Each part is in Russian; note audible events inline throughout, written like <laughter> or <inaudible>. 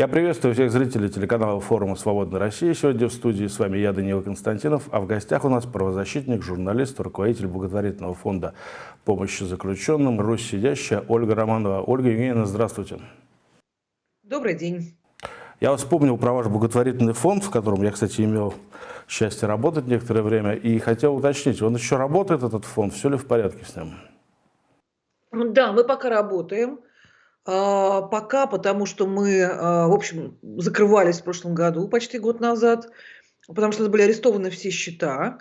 Я приветствую всех зрителей телеканала форума «Свободная Россия». Сегодня в студии с вами я, Данила Константинов, а в гостях у нас правозащитник, журналист, руководитель благотворительного фонда помощи заключенным «Русь сидящая» Ольга Романова. Ольга Евгеньевна, здравствуйте. Добрый день. Я вспомнил про ваш благотворительный фонд, в котором я, кстати, имел счастье работать некоторое время, и хотел уточнить, он еще работает, этот фонд, все ли в порядке с ним? Да, мы пока работаем. А, пока, потому что мы, а, в общем, закрывались в прошлом году, почти год назад, потому что были арестованы все счета.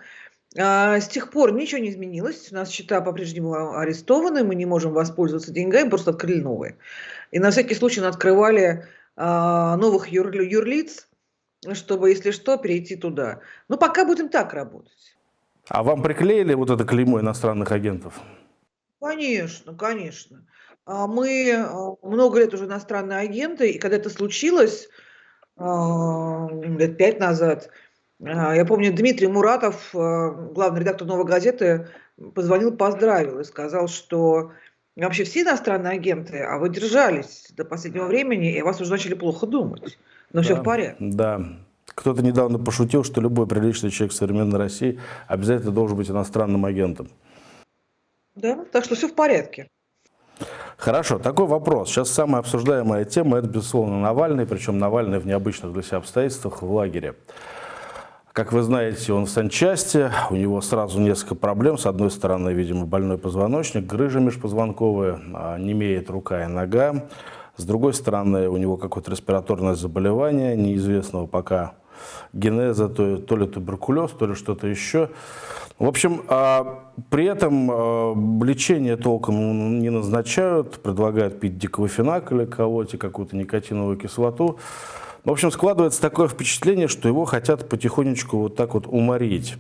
А, с тех пор ничего не изменилось. У нас счета по-прежнему арестованы, мы не можем воспользоваться деньгами, просто открыли новые. И на всякий случай открывали новых юр, юрлиц, чтобы, если что, перейти туда. Но пока будем так работать. А вам приклеили вот это клеймо иностранных агентов? Конечно, конечно. А, мы а, много лет уже иностранные агенты, и когда это случилось, а, лет пять назад, я помню, Дмитрий Муратов, главный редактор «Новой газеты», позвонил, поздравил и сказал, что вообще все иностранные агенты, а вы держались до последнего времени, и вас уже начали плохо думать. Но да, все в порядке. Да. Кто-то недавно пошутил, что любой приличный человек в современной России обязательно должен быть иностранным агентом. Да, так что все в порядке. Хорошо, такой вопрос. Сейчас самая обсуждаемая тема – это, безусловно, Навальный, причем Навальный в необычных для себя обстоятельствах в лагере. Как вы знаете, он в санчасти, у него сразу несколько проблем. С одной стороны, видимо, больной позвоночник, грыжа межпозвонковая, а, не имеет рука и нога. С другой стороны, у него какое-то респираторное заболевание, неизвестного пока генеза, то, то ли туберкулез, то ли что-то еще. В общем, а, при этом а, лечение толком не назначают, предлагают пить диклофенак или колоть какую-то никотиновую кислоту. В общем, складывается такое впечатление, что его хотят потихонечку вот так вот уморить.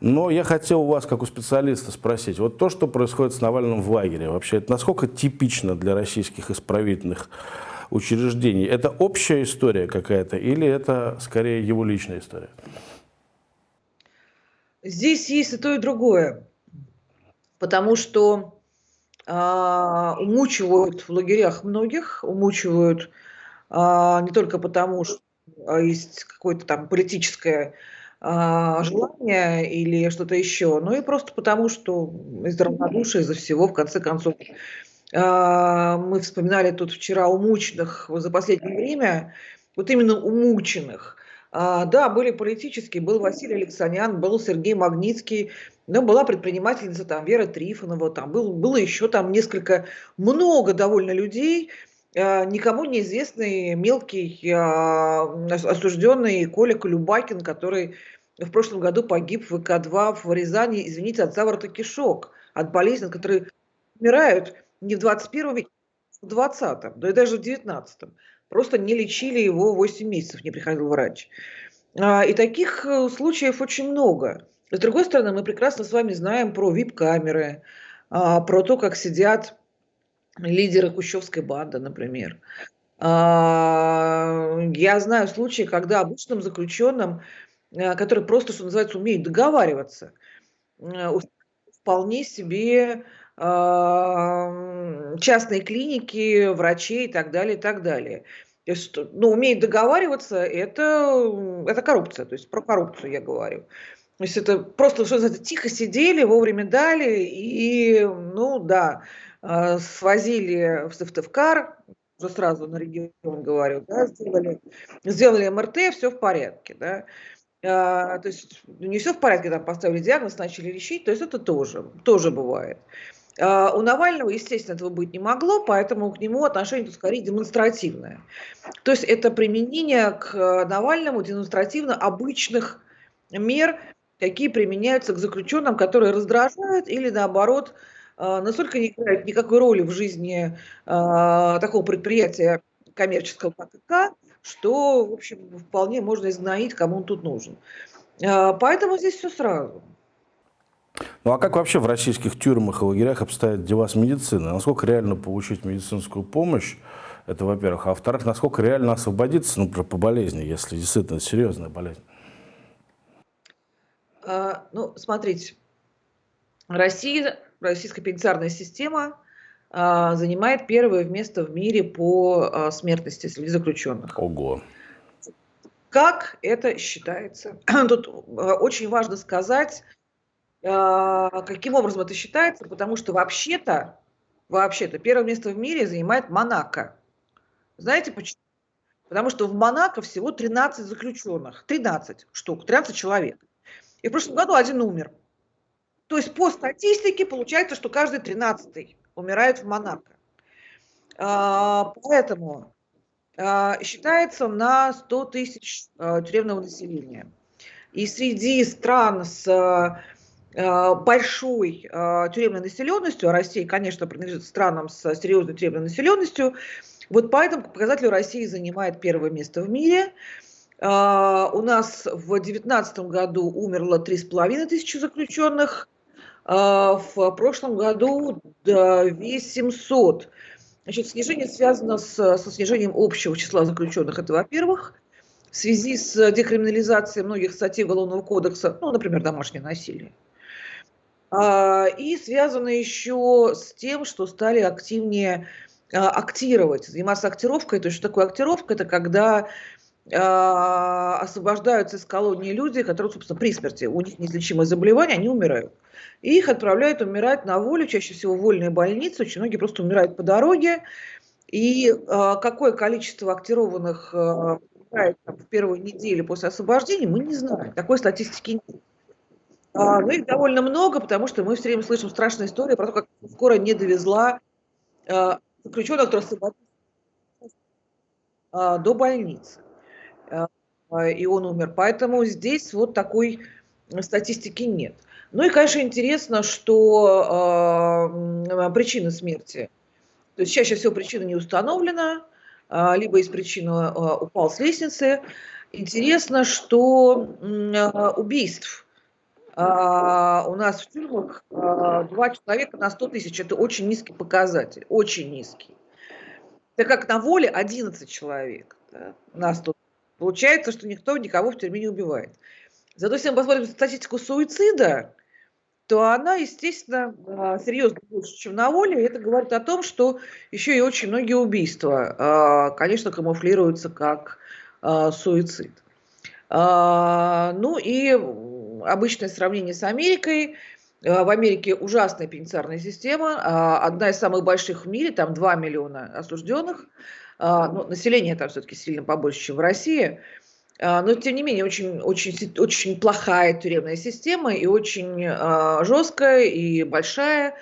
Но я хотел у вас, как у специалиста, спросить, вот то, что происходит с Навальным в лагере, вообще, это насколько типично для российских исправительных учреждений? Это общая история какая-то или это скорее его личная история? Здесь есть и то, и другое. Потому что а, умучивают в лагерях многих, умучивают а, не только потому, что а, есть какое-то там политическое а, желание или что-то еще, но и просто потому, что из равнодушия, из-за всего, в конце концов. А, мы вспоминали тут вчера умученных за последнее время, вот именно умученных – да, были политические, был Василий Алексанян, был Сергей Магнитский, но была предпринимательница там Вера Трифонова, там был, было еще там несколько, много довольно людей, а, никому неизвестный мелкий а, осужденный Коля Колюбакин, который в прошлом году погиб в ВК-2 в Рязани, извините, от заворота кишок, от болезней, которые умирают не в 21 веке, а в 20-м, да и даже в 19-м. Просто не лечили его 8 месяцев, не приходил врач. А, и таких э, случаев очень много. С другой стороны, мы прекрасно с вами знаем про вип-камеры, а, про то, как сидят лидеры Кущевской банды, например. А, я знаю случаи, когда обычным заключенным, который просто, что называется, умеет договариваться, вполне себе частные клиники, врачей и так далее, и так далее. То есть, ну, умеет договариваться, это, это коррупция, то есть про коррупцию я говорю. То есть это просто, что называется, тихо сидели, вовремя дали, и, ну, да, а, свозили в Сыктывкар, уже сразу на регион говорю, да, сделали, сделали МРТ, все в порядке, да. А, то есть не все в порядке, там поставили диагноз, начали лечить, то есть это тоже, тоже бывает. А, у Навального, естественно, этого быть не могло, поэтому к нему отношение тут скорее демонстративное. То есть это применение к э, Навальному демонстративно обычных мер, какие применяются к заключенным, которые раздражают или наоборот э, настолько не играют никакой роли в жизни э, такого предприятия коммерческого ККК, что, в общем, вполне можно изгноить, кому он тут нужен. Поэтому здесь все сразу. Ну а как вообще в российских тюрьмах и лагерях обстоят дела с медициной? Насколько реально получить медицинскую помощь? Это во-первых. А во-вторых, насколько реально освободиться, например, по болезни, если действительно серьезная болезнь? А, ну, смотрите, Россия, российская пенитенциарная система занимает первое место в мире по смертности среди заключенных. Ого. Как это считается? <clears throat> Тут очень важно сказать, каким образом это считается, потому что вообще-то, вообще-то первое место в мире занимает Монако. Знаете почему? Потому что в Монако всего 13 заключенных. 13 штук, 13 человек. И в прошлом году один умер. То есть по статистике получается, что каждый 13 умирает в Монако. А, поэтому а, считается на 100 тысяч а, тюремного населения. И среди стран с большой тюремной населенностью, а Россия, конечно, принадлежит странам с серьезной тюремной населенностью, вот по этому показателю Россия занимает первое место в мире. Uh, у нас в 2019 году умерло 3,5 тысячи заключенных, в прошлом году 2700. Значит, снижение связано с, со снижением общего числа заключенных, это во-первых, в связи с декриминализацией многих статей Уголовного кодекса, ну, например, домашнее насилие. Uh, и связано еще с тем, что стали активнее а, актировать, заниматься актировкой. То есть, что такое актировка? Это когда э, освобождаются из колонии люди, которые, собственно, при смерти, у них неизлечимое заболевание, они умирают. И их отправляют умирать на волю, чаще всего в вольные больницы, очень многие просто умирают по дороге. И какое количество актированных э, в первую неделю после освобождения, мы не знаем. Такой статистики нет. А, но их довольно много, потому что мы все время слышим страшные истории про то, как скоро не довезла заключенных освободили а, до больницы. А, и он умер. Поэтому здесь вот такой статистики нет. Ну и, конечно, интересно, что э, причина смерти. То есть чаще всего причина не установлена, э, либо из причины э, упал с лестницы. Интересно, что э, убийств а, у нас в тюрьмах а, два человека на 100 тысяч. Это очень низкий показатель, очень низкий. Так как на воле 11 человек да, на 100 Получается, что никто никого в тюрьме не убивает. Зато если мы посмотрим статистику суицида, то она, естественно, а, серьезно больше, чем на воле. И это говорит о том, что еще и очень многие убийства, конечно, камуфлируются как суицид. Ну и обычное сравнение с Америкой. Э, в Америке ужасная пенитенциарная система, а, одна из самых больших в мире, там 2 миллиона осужденных. А, ну, население там все-таки сильно побольше, чем в России. А, но, тем не менее, очень, очень, очень плохая тюремная система и очень жесткая и большая.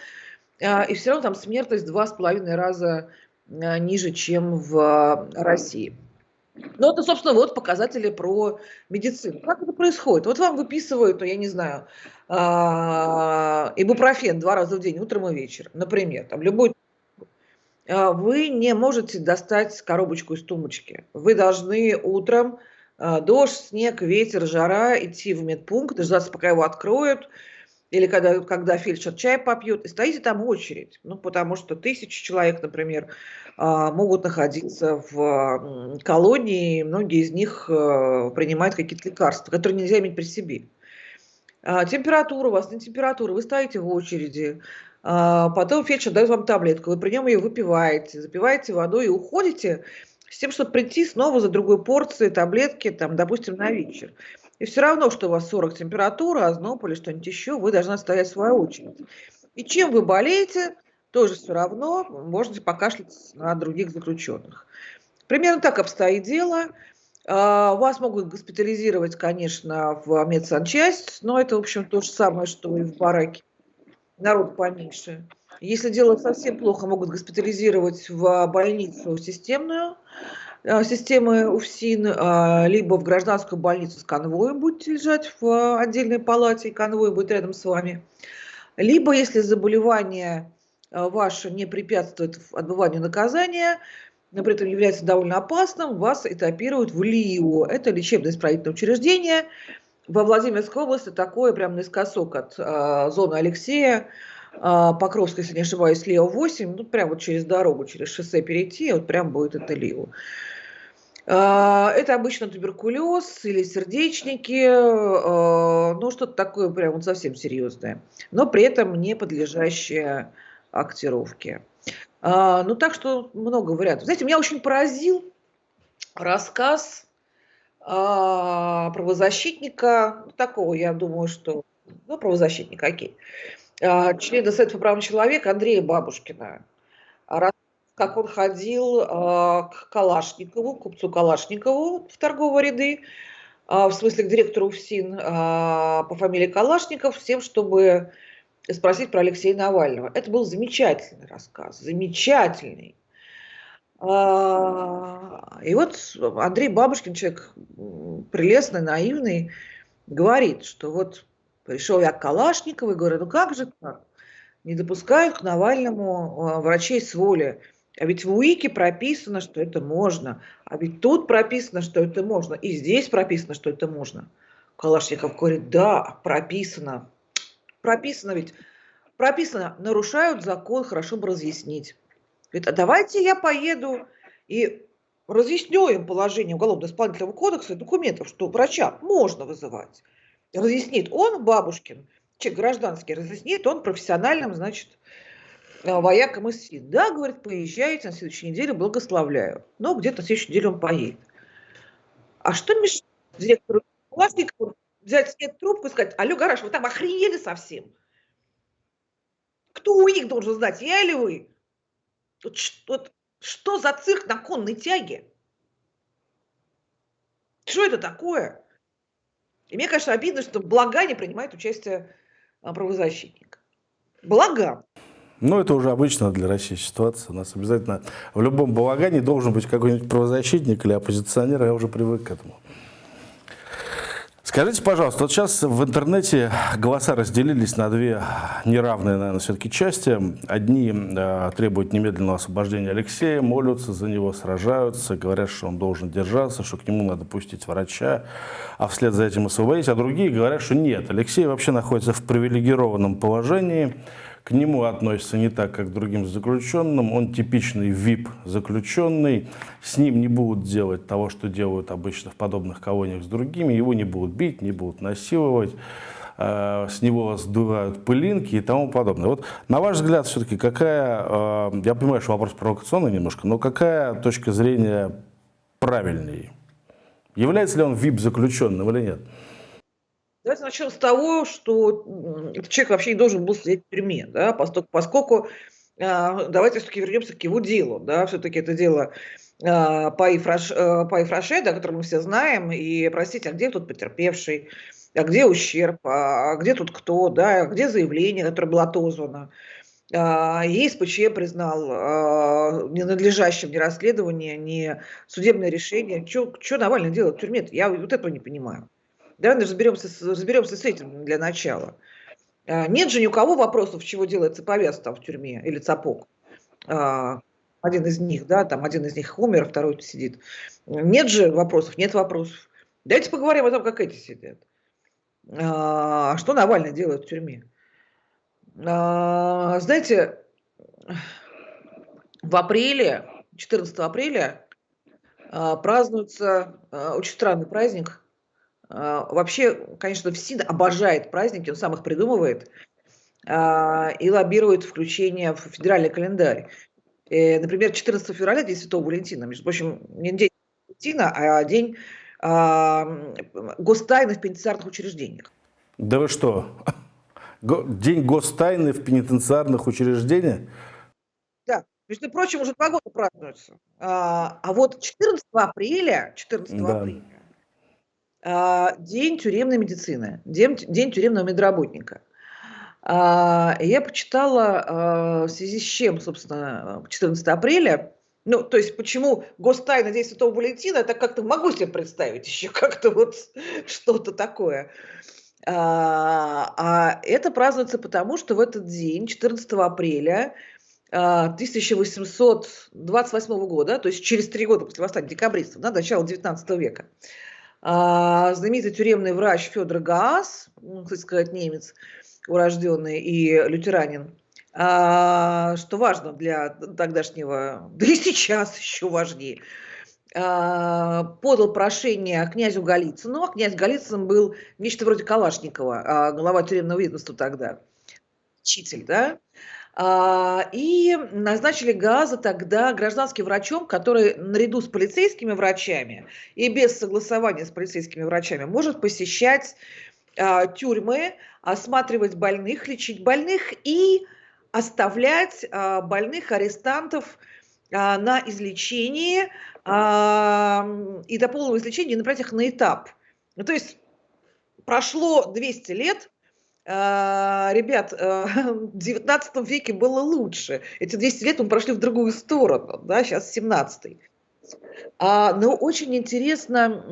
И все равно там смертность два с половиной раза ниже, чем в России. Ну, это, собственно, вот показатели про медицину. Как это происходит? Вот вам выписывают, ну, я не знаю, а, ибупрофен два раза в день, утром и вечером, например, там любой а, вы не можете достать коробочку из тумбочки. Вы должны утром, а, дождь, снег, ветер, жара, идти в медпункт, дождаться, пока его откроют, или когда, когда фельдшер чай попьет, и стоите там очередь. Ну, потому что тысячи человек, например, а, могут находиться в колонии, многие из них э, принимают какие-то лекарства, которые нельзя иметь при себе. А, температура у вас не температура, вы стоите в очереди, а, потом фельдшер дает вам таблетку, вы при нем ее выпиваете, запиваете водой и уходите с тем, чтобы прийти снова за другой порцией таблетки, там, допустим, на вечер. И все равно, что у вас 40 температура, озноб или что-нибудь еще, вы должны стоять в свою очередь. И чем вы болеете, тоже все равно можете покашлять на других заключенных. Примерно так обстоит дело. А, вас могут госпитализировать, конечно, в медсанчасть, но это, в общем, то же самое, что и в бараке. Народ поменьше. Если дело совсем плохо, могут госпитализировать в больницу системную, системы УФСИН, а, либо в гражданскую больницу с конвоем будете лежать в отдельной палате, и конвой будет рядом с вами. Либо, если заболевание ваше не препятствует отбыванию наказания, но при этом является довольно опасным, вас этапируют в ЛИО. Это лечебно-исправительное учреждение. Во Владимирской области такое прям наискосок от э, зоны Алексея, э, Покровской, если не ошибаюсь, ЛИО 8, ну прям вот через дорогу, через шоссе перейти, вот прям будет это ЛИО. Это обычно туберкулез или сердечники, ну что-то такое прям вот совсем серьезное, но при этом не подлежащее актировки. А, ну, так что много вариантов. Знаете, меня очень поразил рассказ а, правозащитника, такого, я думаю, что, ну, правозащитника, окей, а, члена Совета по правам человека Андрея Бабушкина. Как он ходил а, к Калашникову, купцу Калашникову в торговые ряды, а, в смысле к директору ФСИН а, по фамилии Калашников, с тем, чтобы спросить про Алексея Навального. Это был замечательный рассказ, замечательный. И вот Андрей Бабушкин, человек прелестный, наивный, говорит, что вот пришел я к Калашникову и говорю, ну как же так? Не допускают к Навальному врачей с воли. А ведь в УИКе прописано, что это можно. А ведь тут прописано, что это можно. И здесь прописано, что это можно. Калашников говорит, да, прописано. Прописано ведь. Прописано, нарушают закон, хорошо бы разъяснить. Говорит, а давайте я поеду и разъясню им положение Уголовно-исполнительного кодекса и документов, что врача можно вызывать. Разъяснит он, Бабушкин, человек гражданский, разъяснит он профессиональным, значит, воякам из СИД. Да, говорит, поезжайте на следующей неделе, благословляю. Но где-то на следующей неделе он поедет. А что мешает директору Власникову взять снять трубку и сказать, алло, гараж, вы там охренели совсем? Кто у них должен знать, я или вы? Вот, вот, что за цирк на конной тяге? Что это такое? И мне, конечно, обидно, что в Благане принимает участие а, правозащитник. Благо. Ну, это уже обычно для России ситуация. У нас обязательно в любом балагане должен быть какой-нибудь правозащитник или оппозиционер, я уже привык к этому. Скажите, пожалуйста, вот сейчас в интернете голоса разделились на две неравные, наверное, все-таки части. Одни э, требуют немедленного освобождения Алексея, молятся за него, сражаются, говорят, что он должен держаться, что к нему надо пустить врача, а вслед за этим освободить. А другие говорят, что нет, Алексей вообще находится в привилегированном положении, к нему относятся не так, как к другим заключенным. Он типичный VIP-заключенный. С ним не будут делать того, что делают обычно в подобных колониях с другими. Его не будут бить, не будут насиловать э, с него сдувают пылинки и тому подобное. Вот на ваш взгляд, все-таки какая, э, я понимаю, что вопрос провокационный немножко, но какая точка зрения правильнее? Является ли он VIP-заключенным или нет? Давайте начнем с того, что этот человек вообще не должен был сидеть в тюрьме, да, поскольку, а, давайте все-таки вернемся к его делу, да, все-таки это дело а, Паи Фраш, а, Фраше, да, которое мы все знаем, и, простите, а где тут потерпевший, а где ущерб, а где тут кто, да, где заявление, которое было отозвано. ЕСПЧ признал ненадлежащим ни расследование, ни судебное решение. Что Навальный делает в тюрьме? -то? Я вот этого не понимаю. Давай разберемся, разберемся с этим для начала. А, нет же ни у кого вопросов, чего делается повес там в тюрьме или цапок. А, один из них, да, там один из них умер, второй сидит. Нет же вопросов, нет вопросов. Давайте поговорим о том, как эти сидят. А, что Навальный делает в тюрьме? Знаете, в апреле, 14 апреля, празднуется очень странный праздник – а, вообще, конечно, ФСИН обожает праздники, он сам их придумывает а, и лоббирует включение в федеральный календарь. Э, например, 14 февраля, День Святого Валентина, между прочим, не День Валентина, а День а, гостайны в пенитенциарных учреждениях. Да вы что? День гостайны в пенитенциарных учреждениях? Да. Между прочим, уже два года празднуется. А, а вот 14 апреля, 14 да. апреля а, день тюремной медицины, день, день тюремного медработника. А, я почитала, а, в связи с чем, собственно, 14 апреля, ну, то есть, почему гостайна День Святого Валентина, это как-то могу себе представить еще как-то вот что-то такое. А, а это празднуется потому, что в этот день, 14 апреля 1828 года, то есть через три года после восстания декабристов, да, начала 19 века, а, знаменитый тюремный врач Федор Гаас, ну, кстати сказать, немец урожденный и лютеранин, а, что важно для тогдашнего, <laughs> да и сейчас еще важнее, а, подал прошение князю Голицыну. А князь Голицын был нечто вроде Калашникова, глава тюремного ведомства тогда, учитель, да? А, и назначили Газа тогда гражданским врачом, который наряду с полицейскими врачами и без согласования с полицейскими врачами может посещать а, тюрьмы, осматривать больных, лечить больных и оставлять а, больных, арестантов на излечении и до полного излечения направить их на этап. Ну, то есть прошло 200 лет, ребят, а, <laughs> в 19 веке было лучше. Эти 200 лет мы прошли в другую сторону, да, сейчас 17 а, но очень интересно,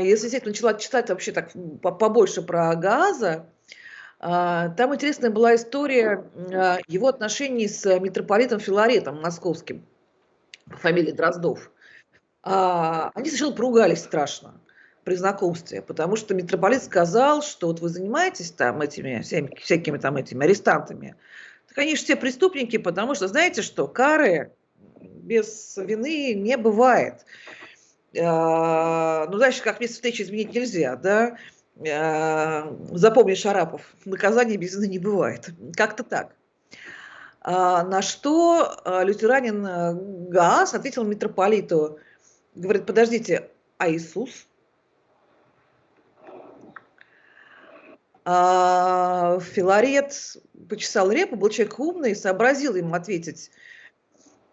если я начала читать вообще так побольше про Газа, там интересная была история его отношений с митрополитом Филаретом московским, фамилии Дроздов. Они сначала поругались страшно при знакомстве, потому что митрополит сказал, что вот вы занимаетесь там этими всеми, всякими там этими арестантами, так они же все преступники, потому что знаете что, кары без вины не бывает. А, ну, дальше, как место встречи изменить нельзя, да? А, запомни, Шарапов, наказание без вины не бывает. Как-то так. А, на что лютеранин Гаас ответил митрополиту, говорит, подождите, а Иисус? А Филарет почесал репу, был человек умный, сообразил ему ответить.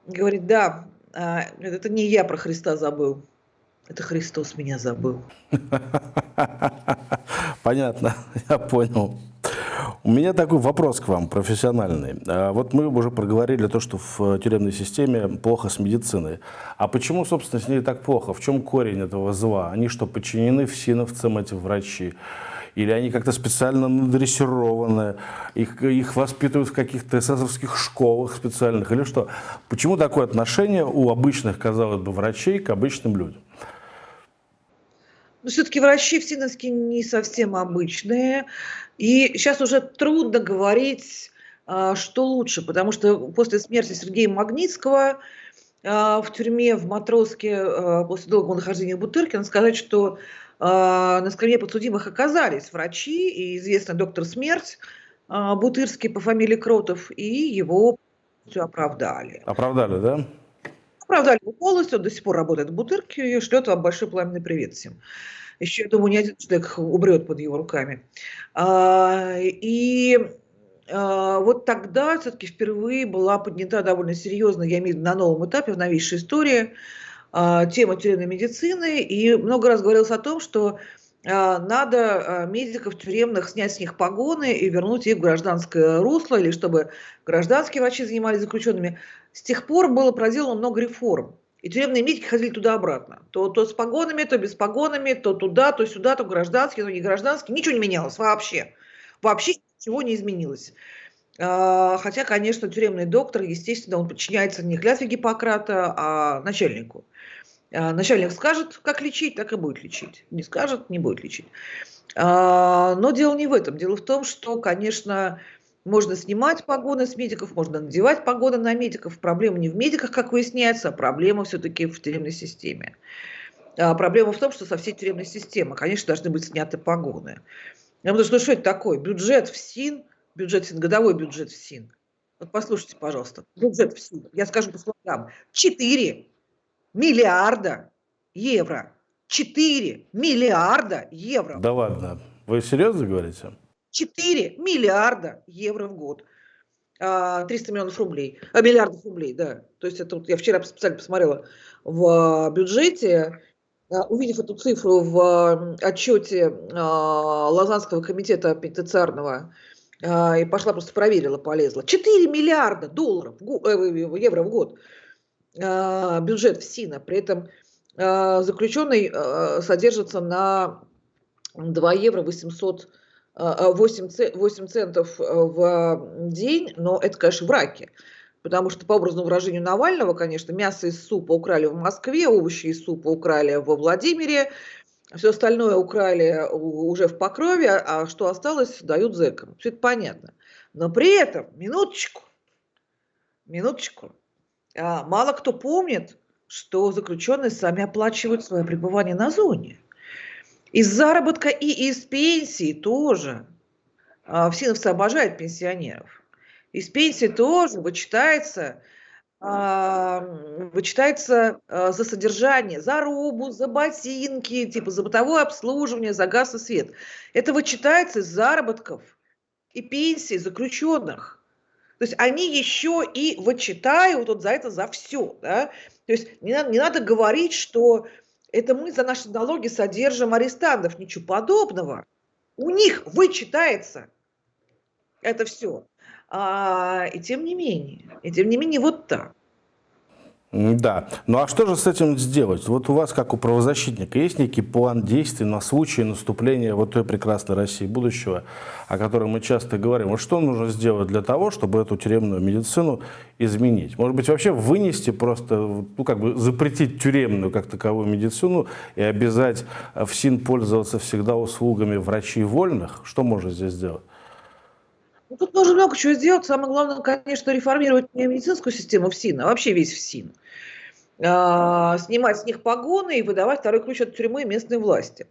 Говорит, да, а, это не я про Христа забыл, это Христос меня забыл. <laughs> Понятно, я понял. У меня такой вопрос к вам, профессиональный. А вот мы уже проговорили то, что в тюремной системе плохо с медициной. А почему, собственно, с ней так плохо? В чем корень этого зла? Они что, подчинены всиновцам, эти врачи? или они как-то специально надрессированы, их, их воспитывают в каких-то эсэсовских школах специальных, или что? Почему такое отношение у обычных, казалось бы, врачей к обычным людям? Но все-таки врачи в Синовске не совсем обычные. И сейчас уже трудно говорить, а, что лучше, потому что после смерти Сергея Магнитского а, в тюрьме в Матроске а, после долгого нахождения в Бутыркино сказать, что на скамье подсудимых оказались врачи и известный доктор смерть Бутырский по фамилии Кротов, и его все оправдали. Оправдали, да? Оправдали его полностью, до сих пор работает в Бутырке и шлет вам большой пламенный привет всем. Еще, я думаю, ни один человек умрет под его руками. А, и вот тогда все-таки впервые была поднята довольно серьезно, я имею в виду на новом этапе, в новейшей истории, а, тема тюремной медицины, и много раз говорилось о том, что а, надо а, медиков тюремных снять с них погоны и вернуть их в гражданское русло, или чтобы гражданские врачи занимались заключенными. С тех пор было проделано много реформ. И тюремные медики ходили туда-обратно. То, то с погонами, то без погонами, то туда, то сюда, то гражданские, то не гражданские. Ничего не менялось вообще. Вообще ничего не изменилось. Хотя, конечно, тюремный доктор, естественно, он подчиняется не клятве Гиппократа, а начальнику. А, начальник скажет, как лечить, так и будет лечить. Не скажет, не будет лечить. А, но дело не в этом. Дело в том, что, конечно, можно снимать погоны с медиков, можно надевать погоны на медиков. Проблема не в медиках, как выясняется, а проблема все-таки в тюремной системе. А проблема в том, что со всей тюремной системы, конечно, должны быть сняты погоны. Потому что что это такое? Бюджет в СИН, бюджет СИН, годовой бюджет в СИН. Вот послушайте, пожалуйста, бюджет в СИН, я скажу по слогам, 4 миллиарда евро. 4 миллиарда евро. Да ладно, вы серьезно говорите? 4 миллиарда евро в год. 300 а, миллионов рублей, а, миллиардов рублей, да. То есть это вот я вчера специально посмотрела в бюджете, а, увидев эту цифру в отчете Лазанского комитета пенитенциарного, и пошла просто проверила, полезла. 4 миллиарда долларов, э, евро в год. А, бюджет в СИНа. При этом а, заключенный а, содержится на 2 евро 800 8, 8 центов в день, но это, конечно, в раке. Потому что, по образному выражению Навального, конечно, мясо из супа украли в Москве, овощи из супа украли во Владимире, все остальное украли уже в Покрове, а что осталось, дают зэкам. Все это понятно. Но при этом, минуточку, минуточку, а, мало кто помнит, что заключенные сами оплачивают свое пребывание на зоне. Из заработка и из пенсии тоже. А, Всиновцы обожают пенсионеров. Из пенсии тоже вычитается, вычитается а, за содержание, за рубу, за ботинки, типа за бытовое обслуживание, за газ и свет. Это вычитается из заработков и пенсий заключенных. То есть они еще и вычитают вот за это за все. Да? То есть не надо, не надо говорить, что это мы за наши налоги содержим арестантов. Ничего подобного. У них вычитается это все. А, и тем не менее, и тем не менее вот так. Да. Ну а что же с этим сделать? Вот у вас, как у правозащитника, есть некий план действий на случай наступления вот той прекрасной России будущего, о которой мы часто говорим. Вот что нужно сделать для того, чтобы эту тюремную медицину изменить? Может быть, вообще вынести просто, ну как бы запретить тюремную как таковую медицину и обязать в СИН пользоваться всегда услугами врачей вольных? Что можно здесь сделать? Ну, тут нужно много чего сделать. Самое главное, конечно, реформировать не медицинскую систему ФСИН, а вообще весь ФСИН. А, снимать с них погоны и выдавать второй ключ от тюрьмы местной власти.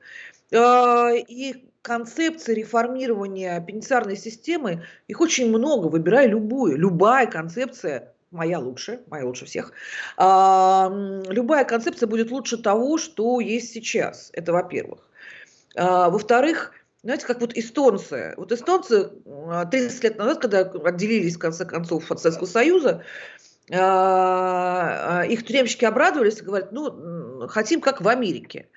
А, и концепции реформирования пенитенциарной системы, их очень много, выбирай любую. Любая концепция моя лучше, моя лучше всех. А, любая концепция будет лучше того, что есть сейчас. Это во-первых. А, во-вторых, знаете, как вот эстонцы. Вот эстонцы 30 лет назад, когда отделились, в конце концов, от Советского Союза, а, а, их тюремщики обрадовались и говорят, ну, хотим как в Америке.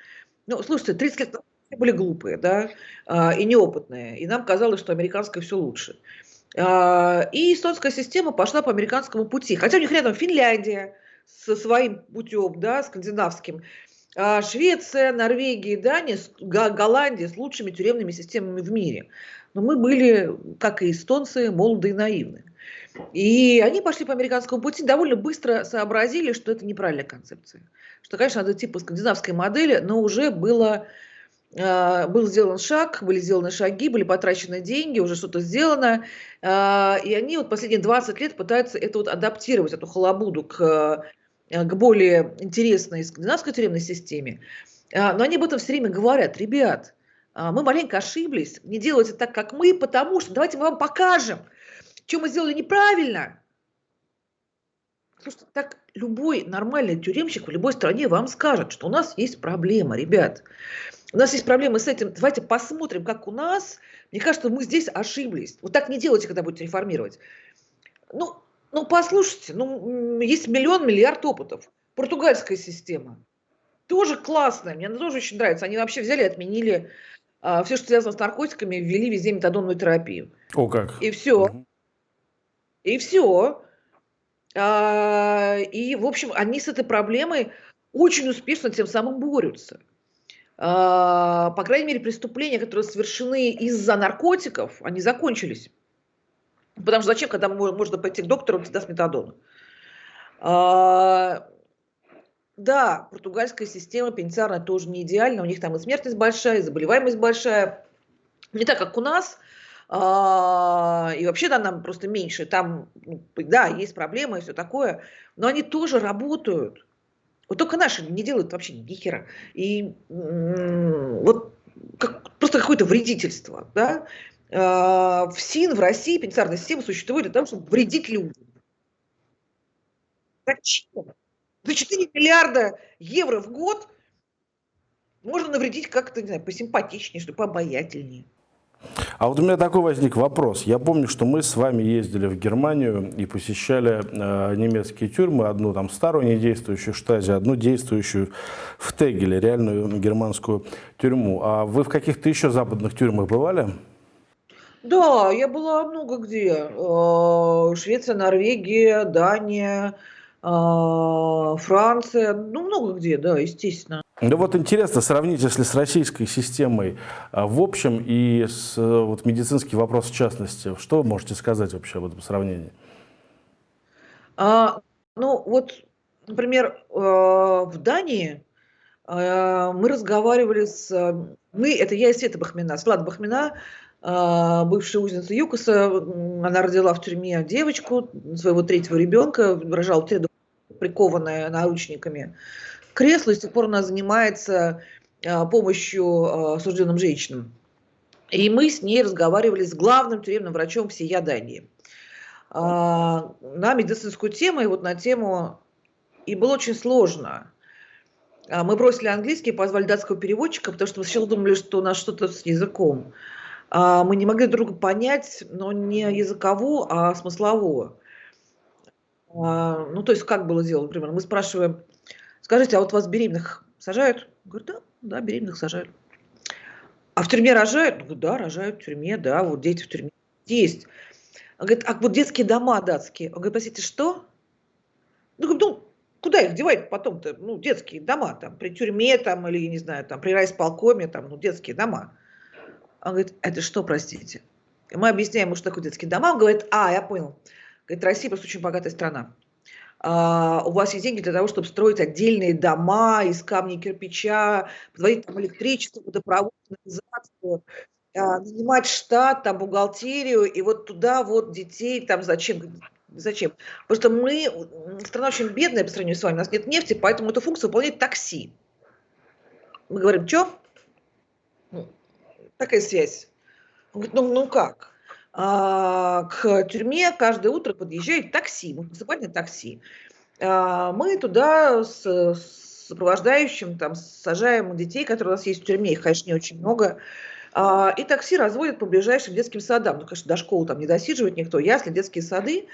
Ну, слушайте, 30 лет назад были глупые, да, а, и неопытные, и нам казалось, что американское все лучше. И эстонская система пошла по американскому пути. Хотя у них рядом Финляндия со своим путем, да, скандинавским. А Швеция, Норвегия, Дания, Голландия с лучшими тюремными системами в мире. Но мы были, как и эстонцы, молоды и наивны. И они пошли по американскому пути, довольно быстро сообразили, что это неправильная концепция. Что, конечно, надо типа скандинавской модели, но уже было, э, был сделан шаг, были сделаны шаги, были потрачены деньги, уже что-то сделано. Э, и они вот последние 20 лет пытаются это вот адаптировать, эту халабуду к к более интересной скандинавской тюремной системе. А, но они об этом все время говорят. Ребят, а, мы маленько ошиблись, не делайте так, как мы, потому что давайте мы вам покажем, что мы сделали неправильно. Слушайте, так любой нормальный тюремщик в любой стране вам скажет, что у нас есть проблема, ребят. У нас есть проблемы с этим. Давайте посмотрим, как у нас. Мне кажется, мы здесь ошиблись. Вот так не делайте, когда будете реформировать. Ну, ну, послушайте, ну, есть миллион, миллиард опытов. Португальская система. Тоже классная, мне она тоже очень нравится. Они вообще взяли отменили а, все, что связано с наркотиками, ввели везде метадонную терапию. О, как. И все. Угу. И все. А, и, в общем, они с этой проблемой очень успешно тем самым борются. А, по крайней мере, преступления, которые совершены из-за наркотиков, они закончились. Потому что зачем, когда можно пойти к доктору, он всегда с метадоном. А, да, португальская система пенитенциарная тоже не идеальна. У них там и смертность большая, и заболеваемость большая. Не так, как у нас. А, и вообще да, нам просто меньше. Там, ну, да, есть проблемы и все такое. Но они тоже работают. Вот только наши не делают вообще ни хера. И вот как, просто какое-то вредительство. Да? Э, в СИН, в России пенитенциарная система существует для того, чтобы вредить людям. Зачем? За 4 миллиарда евро в год можно навредить как-то, не знаю, посимпатичнее, что пообаятельнее. А вот у меня такой возник вопрос. Я помню, что мы с вами ездили в Германию и посещали э, немецкие тюрьмы, одну там старую недействующую в Штазе, одну действующую в Тегеле, реальную германскую тюрьму. А вы в каких-то еще западных тюрьмах бывали? Да, я была много где. Э, Швеция, Норвегия, Дания, э, Франция, ну много где, да, естественно. Ну вот интересно сравнить, если с российской системой э, в общем и с вот, медицинский вопрос в частности. Что можете сказать вообще об этом сравнении? А, ну вот, например, в Дании мы разговаривали с... Мы, это я и Света Бахмина, Слада Бахмина, а, бывшая узница ЮКОСа, она родила в тюрьме девочку, своего третьего ребенка, рожала три прикованная наручниками к креслу, и с тех пор она занимается а, помощью а, осужденным женщинам. И мы с ней разговаривали с главным тюремным врачом всей Дании. на медицинскую тему и вот на тему... И было очень сложно. Мы бросили английский, позвали датского переводчика, потому что мы сначала думали, что у нас что-то с языком. А, мы не могли друга понять, но не языкового, а смыслового. А, ну, то есть, как было дело, например, мы спрашиваем, скажите, а вот вас беременных сажают? Говорит, да, да, беременных сажают. А в тюрьме рожают? Говорит, да, рожают в тюрьме, да, вот дети в тюрьме есть. Он говорит, а вот детские дома датские. Он говорит, простите, что? Ну, ну куда их девать потом-то? Ну, детские дома, там, при тюрьме, там, или, не знаю, там, при райсполкоме, там, ну, детские дома. Он говорит, это что, простите? И мы объясняем ему, что такое детские дома. Он говорит, а, я понял. Говорит, Россия просто очень богатая страна. А, у вас есть деньги для того, чтобы строить отдельные дома из камня и кирпича, подводить там электричество, водопровод, канализацию, а, нанимать штат, там, бухгалтерию, и вот туда вот детей, там, зачем? Зачем? Потому что мы, страна очень бедная по сравнению с вами, у нас нет нефти, поэтому эту функцию выполняет такси. Мы говорим, что? Такая связь. Он говорит, ну, ну как? А, к тюрьме каждое утро подъезжает такси, муниципальное такси. А, мы туда с сопровождающим, там, сажаем детей, которые у нас есть в тюрьме, их, конечно, не очень много, а, и такси разводят по ближайшим детским садам. Ну, конечно, до школы там не досиживает никто, ясли, детские сады.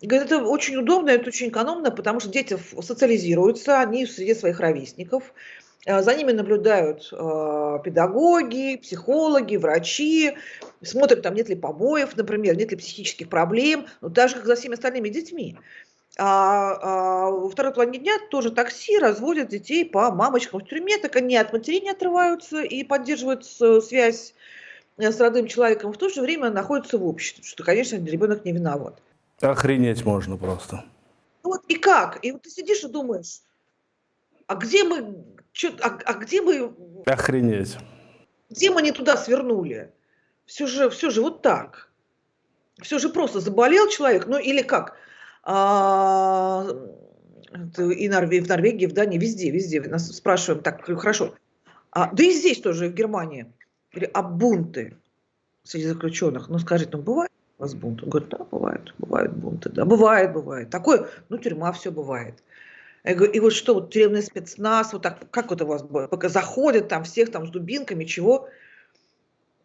И говорит, это очень удобно, это очень экономно, потому что дети социализируются, они в среде своих ровесников, за ними наблюдают э, педагоги, психологи, врачи, смотрят, там нет ли побоев, например, нет ли психических проблем, ну, так же, как за всеми остальными детьми. А, а во второй половине дня тоже такси разводят детей по мамочкам в тюрьме, так они от матерей не отрываются и поддерживают связь э, с родным человеком, в то же время находятся в обществе, что, конечно, ребенок не виноват. Охренеть можно просто. Вот и как? И вот ты сидишь и думаешь, а где мы, чё, а, а где мы... Охренеть. Где мы не туда свернули? Все же, все же вот так. Все же просто заболел человек, ну или как? А, и Норвегии, в Норвегии, в Дании, везде, везде. Нас спрашиваем, так, хорошо. А, да и здесь тоже, в Германии. Или, а бунты среди заключенных? Ну, скажите, ну, бывает у вас бунт? Он говорит, да, бывает, бывают бунты, да, бывает, бывает. Такое, ну, тюрьма, все бывает. Я говорю, и вот что, вот тюремный спецназ, вот так, как вот у вас, пока заходят там всех там с дубинками, чего?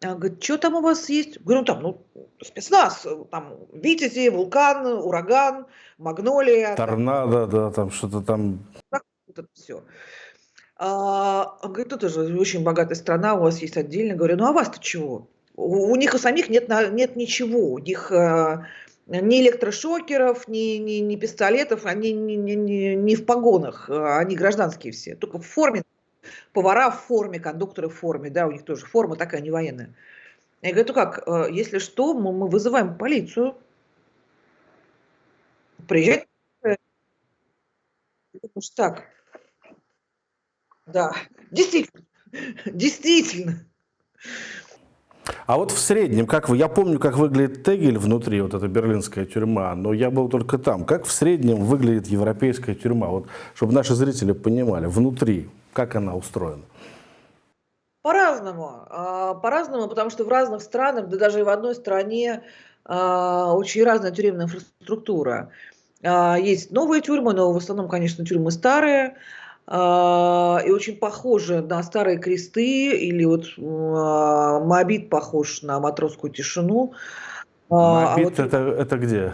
А, говорит, что там у вас есть? Говорю, ну там, ну, спецназ, там, Витязи, вулкан, ураган, магнолия. Торнадо, там, да, там что-то там. Вот это все. А, он говорит, тут же очень богатая страна, у вас есть отдельно. Говорю, ну а вас-то чего? У, у них у самих нет, нет ничего. У них а, ни электрошокеров, ни, ни, ни пистолетов, они не, не, не, не в погонах, а, они гражданские все, только в форме повара в форме, кондукторы в форме, да, у них тоже форма такая, не военная. Я говорю, ну как, э, если что, мы, мы вызываем полицию, приезжает, так, да, действительно, <laughs> действительно. А вот в среднем, как вы, я помню, как выглядит Тегель внутри, вот эта берлинская тюрьма, но я был только там. Как в среднем выглядит европейская тюрьма, вот, чтобы наши зрители понимали, внутри, как она устроена? По-разному. А, по-разному, потому что в разных странах, да даже и в одной стране а, очень разная тюремная инфраструктура. А, есть новые тюрьмы, но в основном, конечно, тюрьмы старые и очень похожи на старые Кресты, или вот Моабит похож на Матросскую тишину. Моабит а вот... это, это где?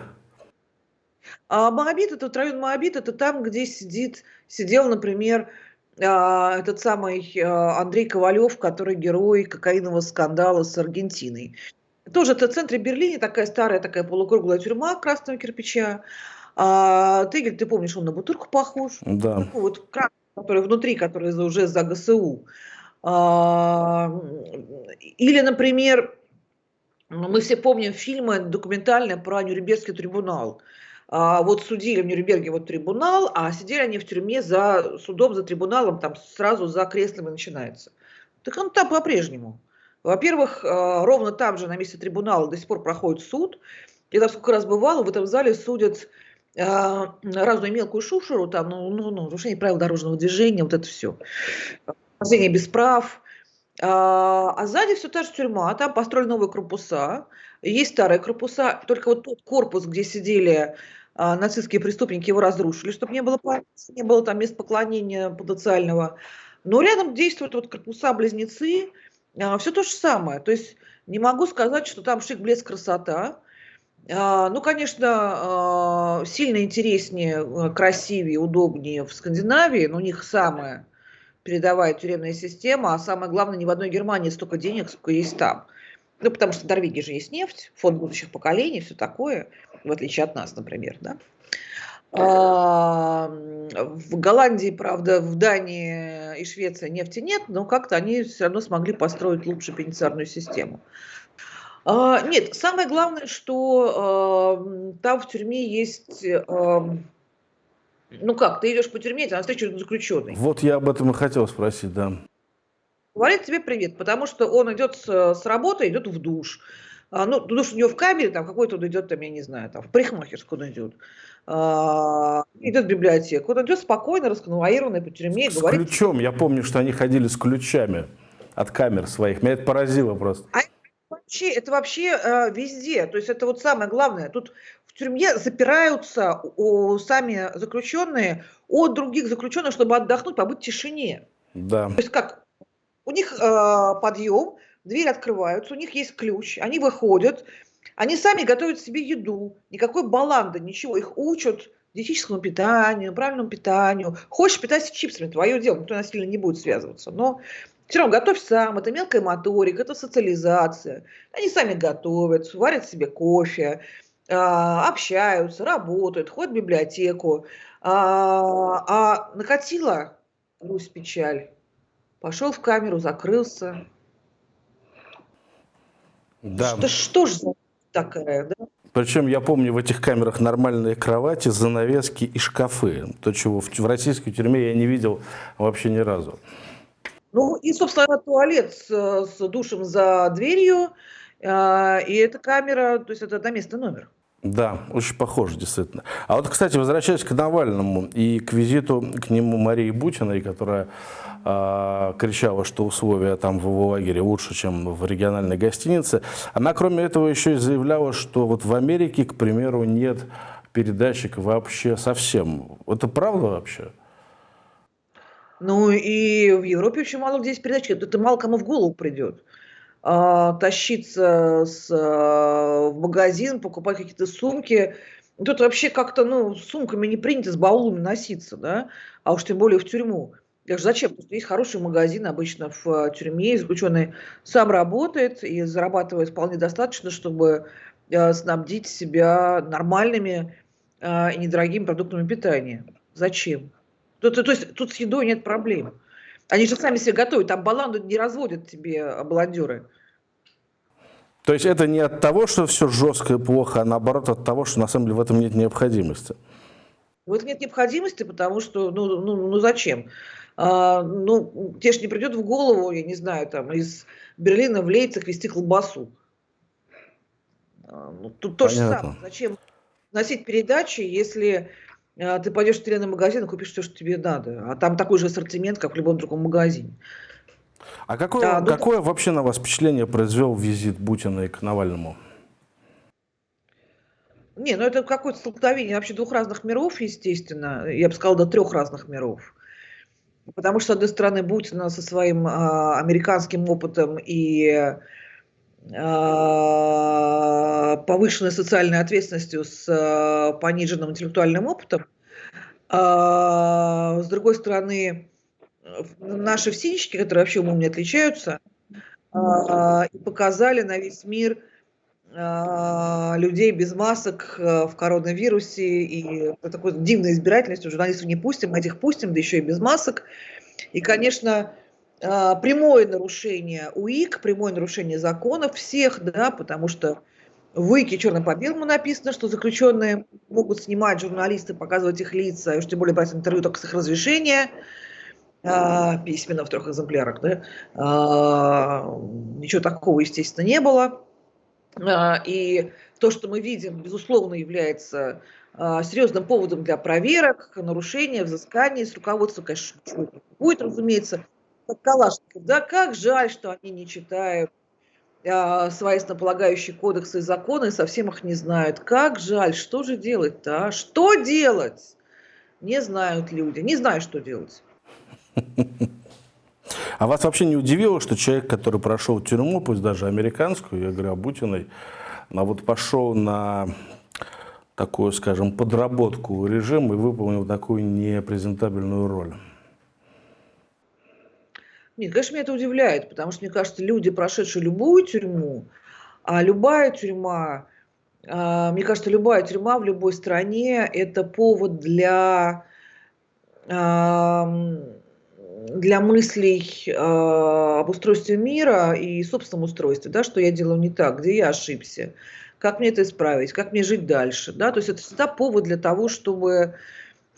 А Моабит, это район Моабит, это там, где сидит, сидел, например, а, этот самый а, Андрей Ковалев, который герой кокаинового скандала с Аргентиной. Тоже это в центре Берлина, такая старая, такая полукруглая тюрьма красного кирпича. А, Тегель, ты помнишь, он на бутырку похож. Да. Ну, вот красный, который внутри, который уже за ГСУ. А, или, например, мы все помним фильмы документальные про Нюрнбергский трибунал. А, вот судили в Нюрнберге вот трибунал, а сидели они в тюрьме за судом, за трибуналом, там сразу за креслом и начинается. Так он там по-прежнему. Во-первых, а, ровно там же, на месте трибунала, до сих пор проходит суд. Я там сколько раз бывала, в этом зале судят разную мелкую шушеру, там, ну, ну, ну, нарушение правил дорожного движения, вот это все. Хождение без прав. А, а сзади все та же тюрьма, там построили новые корпуса, есть старые корпуса, только вот тот корпус, где сидели а, нацистские преступники, его разрушили, чтобы не было не было там мест поклонения потенциального. Но рядом действуют вот корпуса-близнецы, а, все то же самое. То есть не могу сказать, что там шик, блеск, красота. А, ну, конечно, а, сильно интереснее, э, красивее, удобнее в Скандинавии, но у них самая передовая тюремная система, а самое главное, ни в одной Германии столько денег, сколько есть там. Ну, потому что в Норвегии же есть нефть, фонд будущих поколений, все такое, в отличие от нас, например, да. А, в Голландии, правда, в Дании и Швеции нефти нет, но как-то они все равно смогли построить лучше пенитенциарную систему. А, нет, самое главное, что э, там в тюрьме есть... Э, ну как, ты идешь по тюрьме, ты на встречу заключенный. Вот я об этом и хотел спросить, да. Говорит тебе привет, потому что он идет с, с работы, идет в душ. А, ну, душ у него в камере, там какой-то он идет, там, я не знаю, там, в парикмахерскую он идет. А, идет в библиотеку. Он идет спокойно, расконвоированный по тюрьме. С говорит, ключом, я помню, что они ходили с ключами от камер своих. Меня это поразило просто. А вообще, это вообще э, везде. То есть это вот самое главное. Тут в тюрьме запираются о, сами заключенные от других заключенных, чтобы отдохнуть, побыть в тишине. Да. То есть как? У них э, подъем, двери открываются, у них есть ключ, они выходят, они сами готовят себе еду, никакой баланды, ничего, их учат диетическому питанию, правильному питанию. Хочешь питаться чипсами, твое дело, никто насильно не будет связываться. Но все равно готовь сам, это мелкая моторика, это социализация. Они сами готовят, варят себе кофе, а, общаются, работают, ходят в библиотеку. А, а накатила Русь печаль. Пошел в камеру, закрылся. Да. Что, что ж за такая, да? Причем я помню в этих камерах нормальные кровати, занавески и шкафы. То, чего в, в российской тюрьме я не видел вообще ни разу. Ну и, собственно, туалет с, с душем за дверью, э, и эта камера, то есть это одноместный номер. Да, очень похоже, действительно. А вот, кстати, возвращаясь к Навальному и к визиту к нему Марии Бутиной, которая э, кричала, что условия там в его лагере лучше, чем в региональной гостинице, она, кроме этого, еще и заявляла, что вот в Америке, к примеру, нет передатчик вообще совсем. Это правда вообще? Ну и в Европе очень мало где есть передатчик. Это мало кому в голову придет. А, тащиться с, а, в магазин, покупать какие-то сумки. Тут вообще как-то, ну, с сумками не принято, с баулами носиться, да, а уж тем более в тюрьму. Я же зачем? Что есть хороший магазин обычно в а, тюрьме, и заключенный сам работает и зарабатывает вполне достаточно, чтобы снабдить себя нормальными и недорогими продуктами питания. Зачем? То, то, то есть тут с едой нет проблем. Они же сами себе готовят, там баланду не разводят тебе баландеры. То есть это не от того, что все жестко и плохо, а наоборот от того, что на самом деле в этом нет необходимости. В этом нет необходимости, потому что, ну, ну, ну зачем? А, ну, тебе же не придет в голову, я не знаю, там, из Берлина в Лейцах вести колбасу. А, ну, тут то же самое. Зачем носить передачи, если ты пойдешь в тюремный магазин и купишь все, что тебе надо. А там такой же ассортимент, как в любом другом магазине. А какое, да, ну, какое вообще на вас впечатление произвел визит Бутина к Навальному? Не, ну это какое-то столкновение вообще двух разных миров, естественно. Я бы сказала, до трех разных миров. Потому что, с одной стороны, Бутина со своим э, американским опытом и повышенной социальной ответственностью с э, пониженным интеллектуальным опытом. А, с другой стороны, наши всинчики, которые вообще умом не отличаются, а, показали на весь мир а, людей без масок в коронавирусе и такой дивной избирательностью журналистов не пустим, этих пустим, да еще и без масок. И, конечно, прямое нарушение УИК, прямое нарушение законов всех, да, потому что в УИКе черным по белому написано, что заключенные могут снимать журналисты, показывать их лица, и уж тем более брать интервью только с их разрешения, а, письменно в трех экземплярах. Да? А, ничего такого, естественно, не было. А, и то, что мы видим, безусловно, является а, серьезным поводом для проверок, нарушения, взысканий с руководством, конечно, будет, разумеется. Как Калашников, да, как жаль, что они не читают а, свои основополагающие кодексы и законы и совсем их не знают. Как жаль, что же делать-то, а? Что делать? Не знают люди, не знаю, что делать. А вас вообще не удивило, что человек, который прошел тюрьму, пусть даже американскую, я говорю о Бутиной, но вот пошел на такую, скажем, подработку режима и выполнил такую непрезентабельную роль? Нет, конечно, меня это удивляет, потому что, мне кажется, люди, прошедшие любую тюрьму, а любая тюрьма, а, мне кажется, любая тюрьма в любой стране – это повод для, для мыслей а, об устройстве мира и собственном устройстве, да, что я делаю не так, где я ошибся, как мне это исправить, как мне жить дальше. Да? То есть это всегда повод для того, чтобы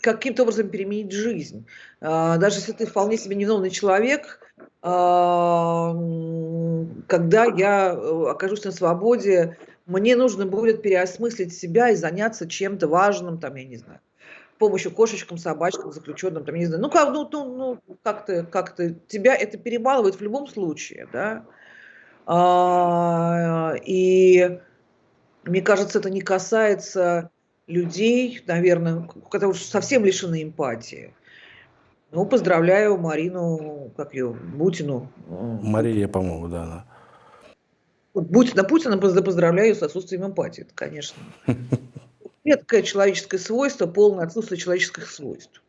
каким-то образом переменить жизнь. А, даже если ты вполне себе невиновный человек, а, когда я э, окажусь на свободе, мне нужно будет переосмыслить себя и заняться чем-то важным, там, я не знаю, помощью кошечкам, собачкам, заключенным, там, я не знаю. Ну, как, ну, ну, ну как-то, как-то тебя это перебалывает в любом случае, да. А, и мне кажется, это не касается людей, наверное, которые совсем лишены эмпатии. Ну, поздравляю Марину, как ее, Бутину. Мария, по-моему, да. Она. Бутина, Путина поздравляю с отсутствием эмпатии, это, конечно. <laughs> Редкое человеческое свойство, полное отсутствие человеческих свойств.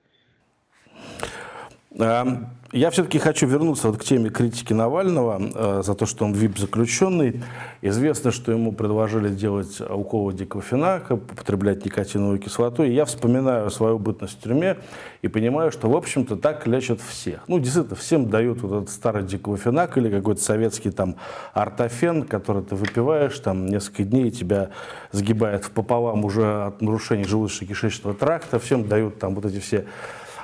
Я все-таки хочу вернуться вот к теме критики Навального э, за то, что он ВИП-заключенный. Известно, что ему предложили делать уколы диклофенака, употреблять никотиновую кислоту. И я вспоминаю свою бытность в тюрьме и понимаю, что, в общем-то, так лечат всех. Ну, действительно, всем дают вот этот старый диклофенак или какой-то советский там ортофен, который ты выпиваешь там несколько дней, и тебя сгибает пополам уже от нарушений желудочно-кишечного тракта. Всем дают там вот эти все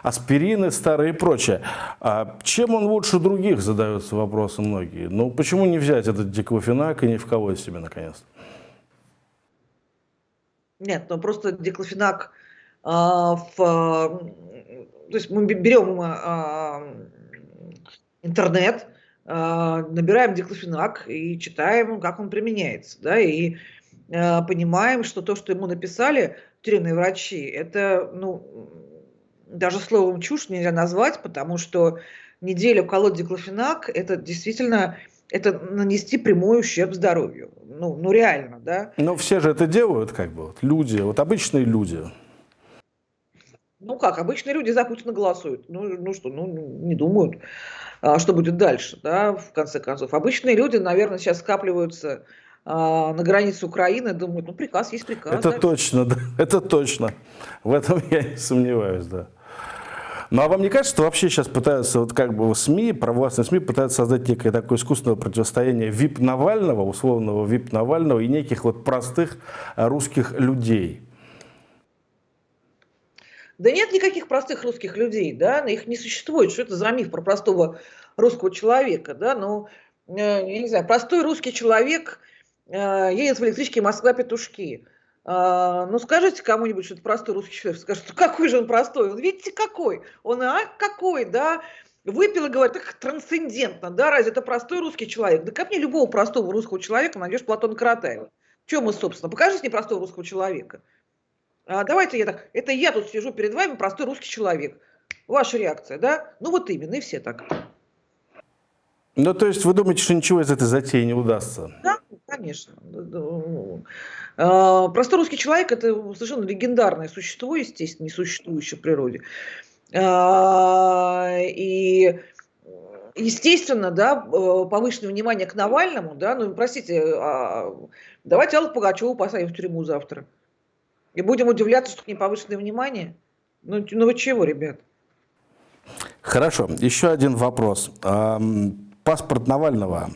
аспирины старые и прочее. А чем он лучше других, задаются вопросы многие. Ну, почему не взять этот диклофенак и не вколоть себе наконец-то? Нет, ну просто диклофенак а, в... То есть мы берем а, интернет, а, набираем диклофенак и читаем, как он применяется, да, и а, понимаем, что то, что ему написали тюремные врачи, это, ну, даже словом чушь нельзя назвать, потому что неделю колоть диклофенак – это действительно это нанести прямой ущерб здоровью. Ну, ну реально, да. Но все же это делают, как бы, вот, люди, вот обычные люди. Ну как, обычные люди за Путина голосуют. Ну, ну что, ну не думают, а, что будет дальше, да, в конце концов. Обычные люди, наверное, сейчас скапливаются а, на границе Украины, думают, ну приказ есть приказ. Это да? точно, да, <laughs> это точно. В этом я не сомневаюсь, да. Ну а вам не кажется, что вообще сейчас пытаются, вот как бы СМИ, провластные СМИ пытаются создать некое такое искусственное противостояние ВИП Навального, условного ВИП Навального и неких вот простых русских людей? Да нет никаких простых русских людей, да, их не существует. Что это за миф про простого русского человека, да, ну, э, я не знаю, простой русский человек э, едет в электричке Москва-Петушки. А, ну, скажите кому-нибудь, что это простой русский человек, скажет, какой же он простой, он, видите, какой, он, а, какой, да, выпил и говорит, так трансцендентно, да, разве это простой русский человек? Да как мне любого простого русского человека найдешь Платона Каратаева? В чем мы, собственно? Покажите мне простого русского человека. А, давайте я так, это я тут сижу перед вами, простой русский человек. Ваша реакция, да? Ну вот именно, и все так. Ну, то есть вы думаете, что ничего из этой затеи не удастся? Да, конечно. А, простой русский человек – это совершенно легендарное существо, естественно, не существующее в природе. А, и естественно, да, повышенное внимание к Навальному, да, ну, простите, а, давайте Аллу Пугачеву посадим в тюрьму завтра. И будем удивляться, что к ней повышенное внимание. Ну, ну вы чего, ребят? Хорошо, еще один вопрос. Паспорт Навального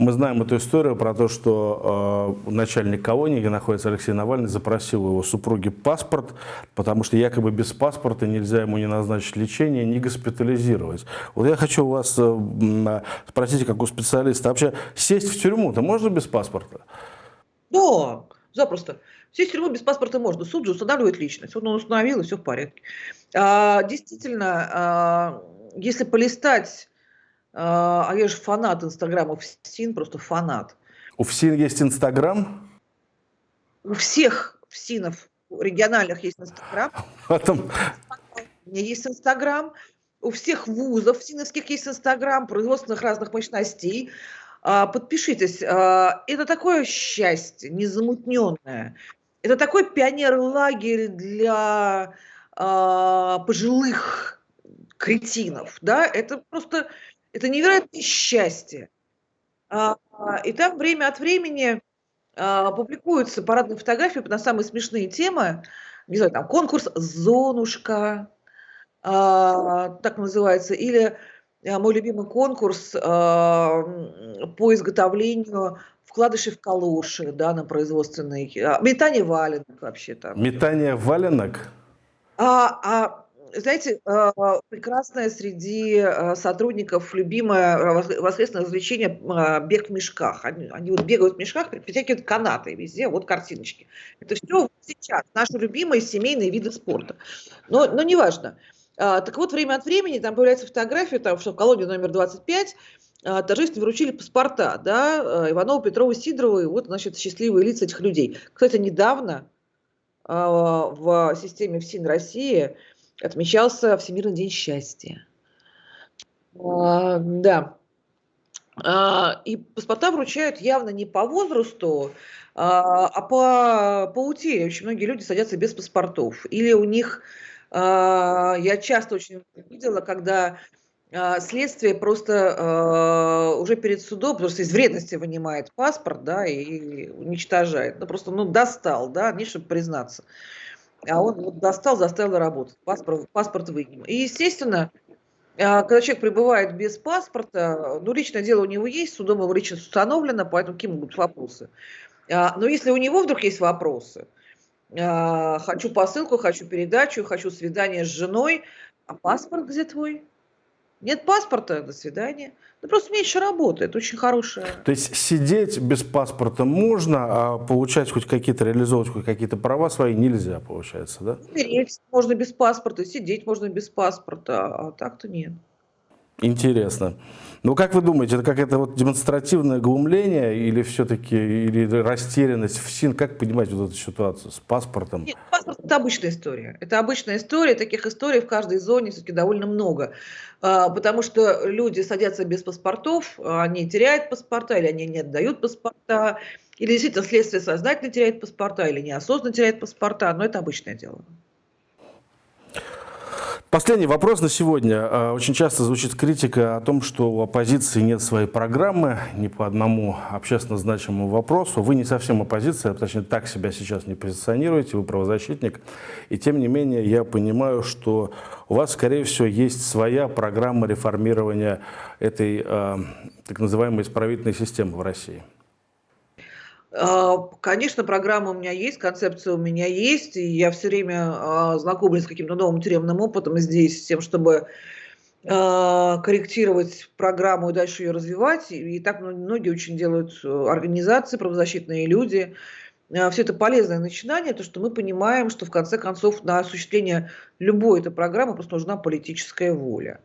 мы знаем эту историю про то, что э, начальник колонии, где находится Алексей Навальный, запросил у его супруги паспорт, потому что якобы без паспорта нельзя ему не назначить лечение, не госпитализировать. Вот я хочу у вас э, спросить, как у специалиста, вообще сесть в тюрьму-то можно без паспорта? Да, запросто. В тюрьму без паспорта можно. Суд же устанавливает личность. Он установил, и все в порядке. А, действительно, а, если полистать А, а я же фанат Инстаграма ФСИН, просто фанат. У ФСИН есть Инстаграм? У всех ФСИНов региональных есть Инстаграм. Потом... У меня есть Инстаграм. У всех вузов ФСИНовских есть Инстаграм, производственных разных мощностей. А, подпишитесь. А, это такое счастье, незамутненное. Это такой пионер-лагерь для пожилых кретинов. Да? Это просто это невероятное счастье. И там время от времени публикуются парадные фотографии на самые смешные темы. Не знаю, там конкурс «Зонушка», так называется, или а, мой любимый конкурс а, по изготовлению вкладышей в калоши, да, на производственный. А, метание валенок вообще там. Метание валенок? А, а знаете, прекрасное среди сотрудников любимое воскресное развлечение бег в мешках. Они, они вот бегают в мешках, притягивают канаты везде, вот картиночки. Это все сейчас наши любимые семейные виды спорта. Но, но неважно. важно. А, так вот, время от времени там появляется фотография, там, что в колонии номер 25 а, торжественно вручили паспорта, да, а, Иванову, Петрову, Сидорову, и вот, значит, счастливые лица этих людей. Кстати, недавно в системе ФСИН России отмечался Всемирный день счастья. Да. И паспорта вручают явно не по возрасту, а по, по утере. Очень многие люди садятся без паспортов. Или у них а, я часто очень видела, когда а, следствие просто а, уже перед судом, просто из вредности вынимает паспорт, да, и уничтожает. Ну, просто, ну, достал, да, не чтобы признаться. А он вот достал, заставил работать. Паспорт, паспорт вынем. И, естественно, когда человек пребывает без паспорта, ну, личное дело у него есть, судом его личность установлено, поэтому какие могут вопросы. Но если у него вдруг есть вопросы, а, хочу посылку, хочу передачу, хочу свидание с женой, а паспорт где твой? Нет паспорта, до свидания. Ну, просто меньше работы, это очень хорошая. То есть сидеть без паспорта можно, а получать хоть какие-то, реализовывать хоть какие-то права свои нельзя, получается, да? Умереть можно без паспорта, сидеть можно без паспорта, а так-то нет. Интересно. Ну, как вы думаете, это какое-то вот демонстративное глумление или все-таки или растерянность в СИН? Как понимать вот эту ситуацию с паспортом? Нет, паспорт – это обычная история. Это обычная история. Таких историй в каждой зоне все-таки довольно много. А, потому что люди садятся без паспортов, они теряют паспорта или они не отдают паспорта, или действительно следствие сознательно теряет паспорта, или неосознанно теряет паспорта. Но это обычное дело. Последний вопрос на сегодня. А, очень часто звучит критика о том, что у оппозиции нет своей программы ни по одному общественно значимому вопросу. Вы не совсем оппозиция, точнее так себя сейчас не позиционируете, вы правозащитник. И тем не менее я понимаю, что у вас, скорее всего, есть своя программа реформирования этой э, так называемой исправительной системы в России. А, конечно, программа у меня есть, концепция у меня есть, и я все время а, знакомлюсь с каким-то новым тюремным опытом здесь, с тем, чтобы а, корректировать программу и дальше ее развивать. И так многие очень делают э, организации, правозащитные люди. Все это полезное начинание, то, что мы понимаем, что в конце концов на осуществление любой этой программы просто нужна политическая воля.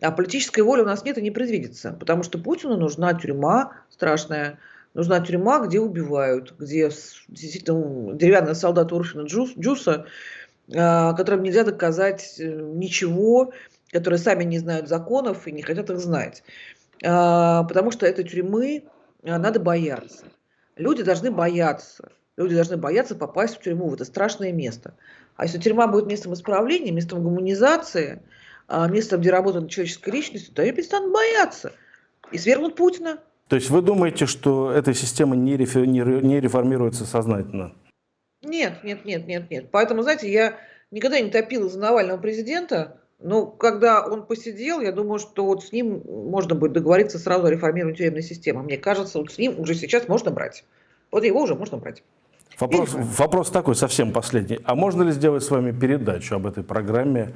А политической воли у нас нет и не предвидится, потому что Путину нужна тюрьма страшная, нужна тюрьма, где убивают, где действительно деревянные солдаты Урфина Джус, Джуса, а, которым нельзя доказать э, ничего, которые сами не знают законов и не хотят их знать. А, потому что этой тюрьмы а, надо бояться. Люди должны бояться. Люди должны бояться попасть в тюрьму, это страшное место. А если тюрьма будет местом исправления, местом гуманизации, местом, где работает человеческая личность, то они перестанут бояться. И свергнут Путина. То есть вы думаете, что эта система не, реформируется сознательно? Нет, нет, нет, нет, нет. Поэтому, знаете, я никогда не топила за Навального президента, но когда он посидел, я думаю, что вот с ним можно будет договориться сразу о реформировании тюремной системы. Мне кажется, вот с ним уже сейчас можно брать. Вот его уже можно брать. Вопрос, вопрос такой, совсем последний. А можно ли сделать с вами передачу об этой программе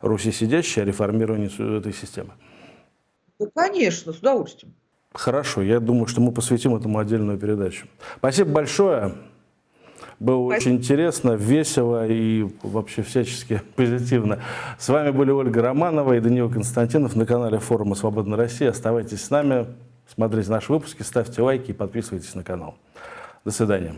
«Руси сидящей» о реформировании этой системы? Ну, конечно, с удовольствием. Хорошо, я думаю, что мы посвятим этому отдельную передачу. Спасибо большое. Было очень интересно, весело и вообще всячески <laughs> позитивно. С вами были Ольга Романова и Даниил Константинов на канале форума «Свободная Россия». Оставайтесь с нами, смотрите наши выпуски, ставьте лайки и подписывайтесь на канал. До свидания.